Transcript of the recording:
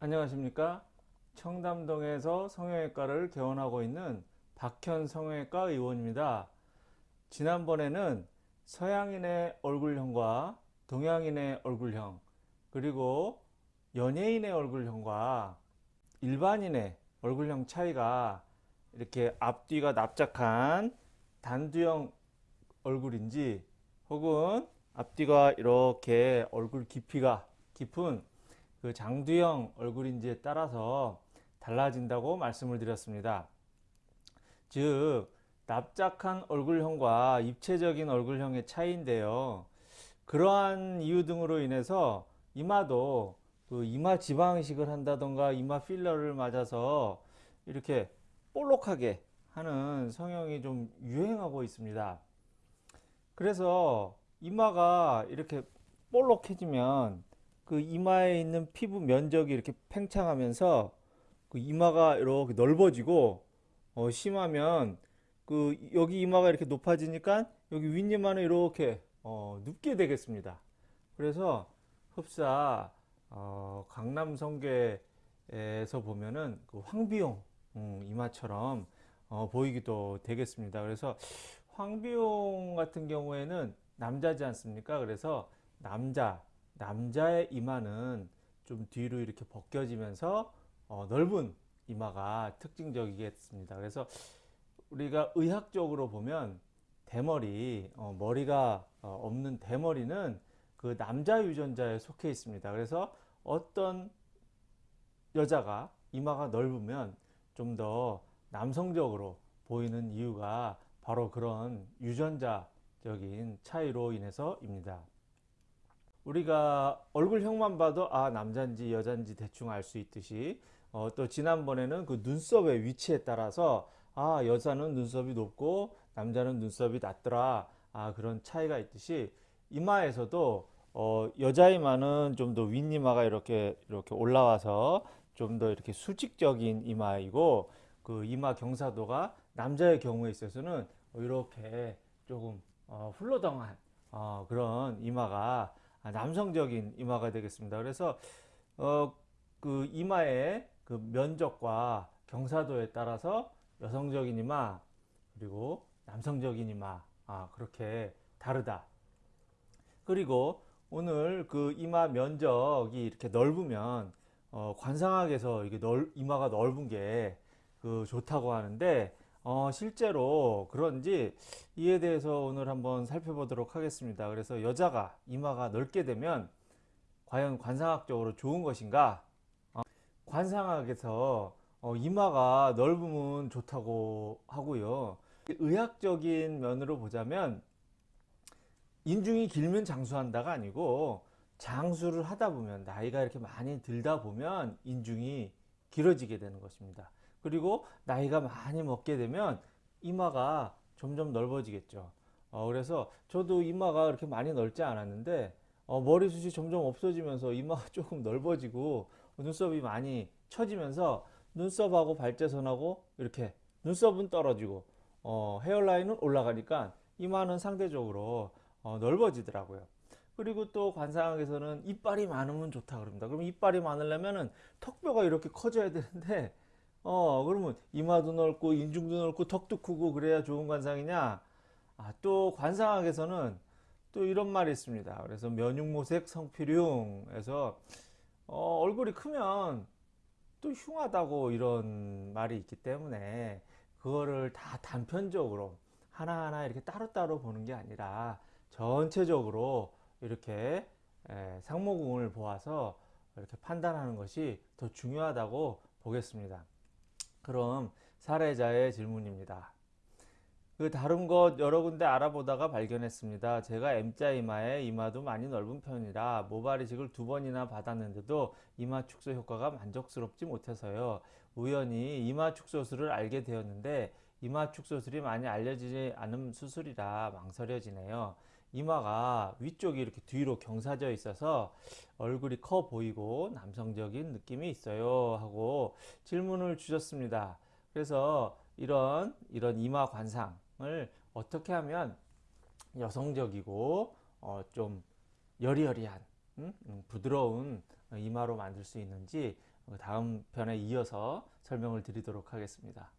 안녕하십니까? 청담동에서 성형외과를 개원하고 있는 박현 성형외과 의원입니다. 지난번에는 서양인의 얼굴형과 동양인의 얼굴형 그리고 연예인의 얼굴형과 일반인의 얼굴형 차이가 이렇게 앞뒤가 납작한 단두형 얼굴인지 혹은 앞뒤가 이렇게 얼굴 깊이가 깊은 그 장두형 얼굴인지에 따라서 달라진다고 말씀을 드렸습니다. 즉 납작한 얼굴형과 입체적인 얼굴형의 차이인데요. 그러한 이유 등으로 인해서 이마도 그 이마 지방 이식을 한다던가 이마 필러를 맞아서 이렇게 볼록하게 하는 성형이 좀 유행하고 있습니다. 그래서 이마가 이렇게 볼록해지면 그 이마에 있는 피부 면적이 이렇게 팽창하면서 그 이마가 이렇게 넓어지고 어 심하면 그 여기 이마가 이렇게 높아지니까 여기 윗이마는 이렇게 어 눕게 되겠습니다. 그래서 흡사 어 강남 성계에서 보면은 그 황비용 음, 이마처럼 어 보이기도 되겠습니다. 그래서 황비용 같은 경우에는 남자지 않습니까? 그래서 남자 남자의 이마는 좀 뒤로 이렇게 벗겨지면서 어, 넓은 이마가 특징적이겠습니다. 그래서 우리가 의학적으로 보면 대머리, 어, 머리가 어, 없는 대머리는 그 남자 유전자에 속해 있습니다. 그래서 어떤 여자가 이마가 넓으면 좀 더 남성적으로 보이는 이유가 바로 그런 유전자적인 차이로 인해서입니다. 우리가 얼굴형만 봐도 아 남자인지 여자인지 대충 알 수 있듯이 어, 또 지난번에는 그 눈썹의 위치에 따라서 아 여자는 눈썹이 높고 남자는 눈썹이 낮더라. 아 그런 차이가 있듯이 이마에서도 어, 여자 이마는 좀 더 윗이마가 이렇게 이렇게 올라와서 좀 더 이렇게 수직적인 이마이고 그 이마 경사도가 남자의 경우에 있어서는 이렇게 조금 어, 훌러덩한 어, 그런 이마가 아, 남성적인 이마가 되겠습니다. 그래서 어, 그 이마의 그 면적과 경사도에 따라서 여성적인 이마 그리고 남성적인 이마 아, 그렇게 다르다. 그리고 오늘 그 이마 면적이 이렇게 넓으면 어, 관상학에서 이게 넓, 이마가 넓은 게 그 좋다고 하는데 어, 실제로 그런지 이에 대해서 오늘 한번 살펴보도록 하겠습니다. 그래서 여자가 이마가 넓게 되면 과연 관상학적으로 좋은 것인가? 어, 관상학에서 어, 이마가 넓으면 좋다고 하고요. 의학적인 면으로 보자면 인중이 길면 장수한다가 아니고 장수를 하다 보면 나이가 이렇게 많이 들다 보면 인중이 길어지게 되는 것입니다. 그리고 나이가 많이 먹게 되면 이마가 점점 넓어지겠죠. 어, 그래서 저도 이마가 그렇게 많이 넓지 않았는데 어, 머리숱이 점점 없어지면서 이마가 조금 넓어지고 눈썹이 많이 처지면서 눈썹하고 발재선하고 이렇게 눈썹은 떨어지고 어, 헤어라인은 올라가니까 이마는 상대적으로 어, 넓어지더라고요. 그리고 또 관상학에서는 이빨이 많으면 좋다 그럽니다. 그럼 이빨이 많으려면은 턱뼈가 이렇게 커져야 되는데 어 그러면 이마도 넓고 인중도 넓고 턱도 크고 그래야 좋은 관상이냐 아, 또 관상학에서는 또 이런 말이 있습니다 그래서 면육모색 성필흉에서 어, 얼굴이 크면 또 흉하다고 이런 말이 있기 때문에 그거를 다 단편적으로 하나하나 이렇게 따로따로 보는 게 아니라 전체적으로 이렇게 상모궁을 보아서 이렇게 판단하는 것이 더 중요하다고 보겠습니다. 그럼 사례자의 질문입니다. 그 다른 것 여러 군데 알아보다가 발견했습니다. 제가 M자 이마에 이마도 많이 넓은 편이라 모발 이식을 두 번이나 받았는데도 이마 축소 효과가 만족스럽지 못해서요. 우연히 이마 축소술을 알게 되었는데 이마 축소술이 많이 알려지지 않은 수술이라 망설여지네요. 이마가 위쪽이 이렇게 뒤로 경사져 있어서 얼굴이 커 보이고 남성적인 느낌이 있어요 하고 질문을 주셨습니다 그래서 이런 이런 이마 관상을 어떻게 하면 여성적이고 어, 좀 여리여리한 음? 음, 부드러운 이마로 만들 수 있는지 다음 편에 이어서 설명을 드리도록 하겠습니다.